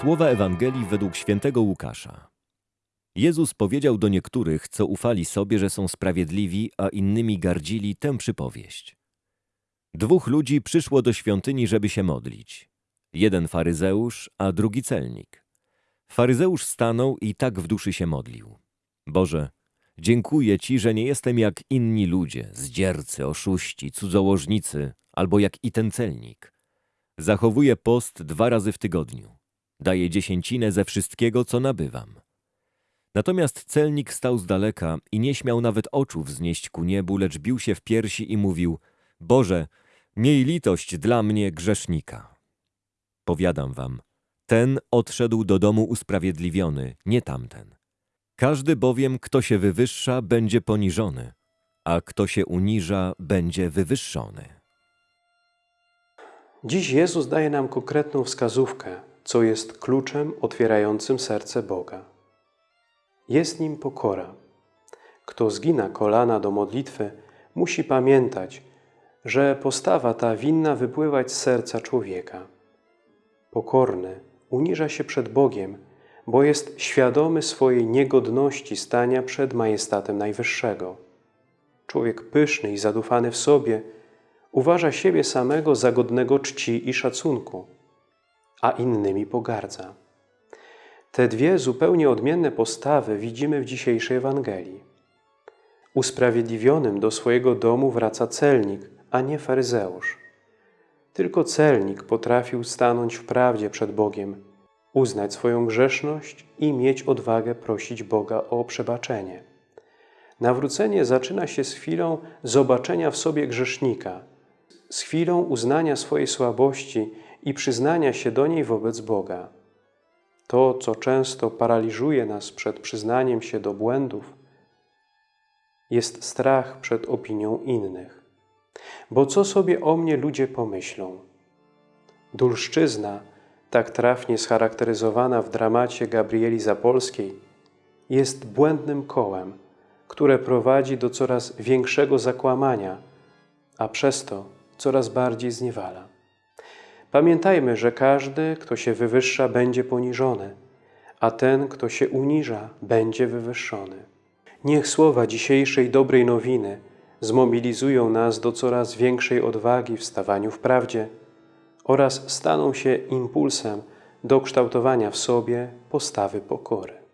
Słowa Ewangelii według świętego Łukasza. Jezus powiedział do niektórych, co ufali sobie, że są sprawiedliwi, a innymi gardzili tę przypowieść. Dwóch ludzi przyszło do świątyni, żeby się modlić. Jeden faryzeusz, a drugi celnik. Faryzeusz stanął i tak w duszy się modlił. Boże, dziękuję Ci, że nie jestem jak inni ludzie, zdziercy, oszuści, cudzołożnicy, albo jak i ten celnik. Zachowuję post dwa razy w tygodniu. Daję dziesięcinę ze wszystkiego, co nabywam. Natomiast celnik stał z daleka i nie śmiał nawet oczu wznieść ku niebu, lecz bił się w piersi i mówił: Boże, miej litość dla mnie grzesznika. Powiadam wam, ten odszedł do domu usprawiedliwiony, nie tamten. Każdy bowiem, kto się wywyższa, będzie poniżony, a kto się uniża, będzie wywyższony. Dziś Jezus daje nam konkretną wskazówkę, co jest kluczem otwierającym serce Boga. Jest nim pokora. Kto zgina kolana do modlitwy, musi pamiętać, że postawa ta winna wypływać z serca człowieka. Pokorny uniża się przed Bogiem, bo jest świadomy swojej niegodności stania przed majestatem Najwyższego. Człowiek pyszny i zadufany w sobie uważa siebie samego za godnego czci i szacunku, a innymi pogardza. Te dwie zupełnie odmienne postawy widzimy w dzisiejszej Ewangelii. Usprawiedliwionym do swojego domu wraca celnik, a nie faryzeusz. Tylko celnik potrafił stanąć w prawdzie przed Bogiem, uznać swoją grzeszność i mieć odwagę prosić Boga o przebaczenie. Nawrócenie zaczyna się z chwilą zobaczenia w sobie grzesznika, z chwilą uznania swojej słabości i przyznania się do niej wobec Boga. To, co często paraliżuje nas przed przyznaniem się do błędów, jest strach przed opinią innych. Bo co sobie o mnie ludzie pomyślą? Dulszczyzna, tak trafnie scharakteryzowana w dramacie Gabrieli Zapolskiej, jest błędnym kołem, które prowadzi do coraz większego zakłamania, a przez to coraz bardziej zniewala. Pamiętajmy, że każdy, kto się wywyższa, będzie poniżony, a ten, kto się uniża, będzie wywyższony. Niech słowa dzisiejszej dobrej nowiny zmobilizują nas do coraz większej odwagi w stawaniu w prawdzie oraz staną się impulsem do kształtowania w sobie postawy pokory.